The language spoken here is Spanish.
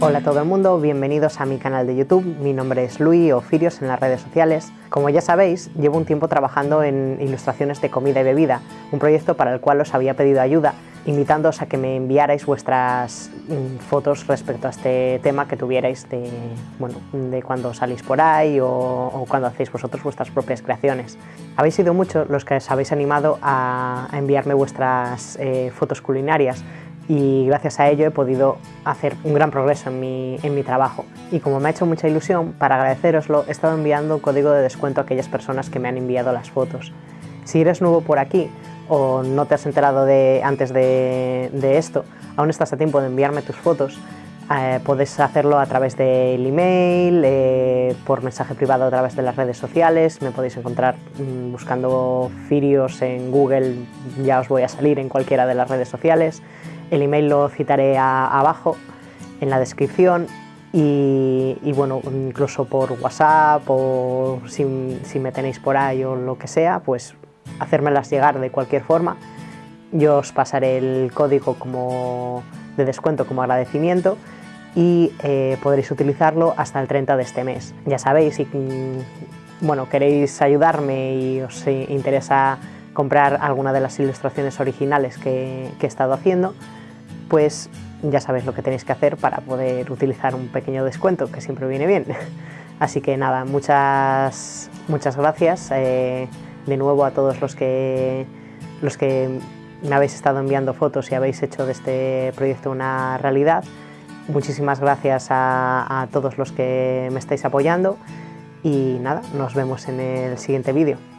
Hola a todo el mundo, bienvenidos a mi canal de YouTube. Mi nombre es Luis o Firios en las redes sociales. Como ya sabéis, llevo un tiempo trabajando en ilustraciones de comida y bebida, un proyecto para el cual os había pedido ayuda, invitándoos a que me enviarais vuestras mm, fotos respecto a este tema que tuvierais de, bueno, de cuando salís por ahí o, cuando hacéis vosotros vuestras propias creaciones. Habéis sido muchos los que os habéis animado a, enviarme vuestras eh, fotos culinarias, y gracias a ello he podido hacer un gran progreso en mi, en mi trabajo. Y como me ha hecho mucha ilusión, para agradeceroslo he estado enviando un código de descuento a aquellas personas que me han enviado las fotos. Si eres nuevo por aquí o no te has enterado de, antes de, esto, aún estás a tiempo de enviarme tus fotos, eh, podéis hacerlo a través del email, eh, por mensaje privado a través de las redes sociales, me podéis encontrar mm, buscando Firios en Google, ya os voy a salir en cualquiera de las redes sociales. El email lo citaré abajo en la descripción y, bueno, incluso por WhatsApp o si, me tenéis por ahí o lo que sea, pues hacérmelas llegar de cualquier forma. Yo os pasaré el código como de descuento como agradecimiento y eh, podréis utilizarlo hasta el 30 de este mes. Ya sabéis, si mm, bueno, queréis ayudarme y os interesa comprar alguna de las ilustraciones originales que, he estado haciendo, pues ya sabéis lo que tenéis que hacer para poder utilizar un pequeño descuento, que siempre viene bien. Así que nada, muchas, muchas gracias eh, de nuevo a todos los que, los que me habéis estado enviando fotos y habéis hecho de este proyecto una realidad. Muchísimas gracias a, a todos los que me estáis apoyando y nada, nos vemos en el siguiente vídeo.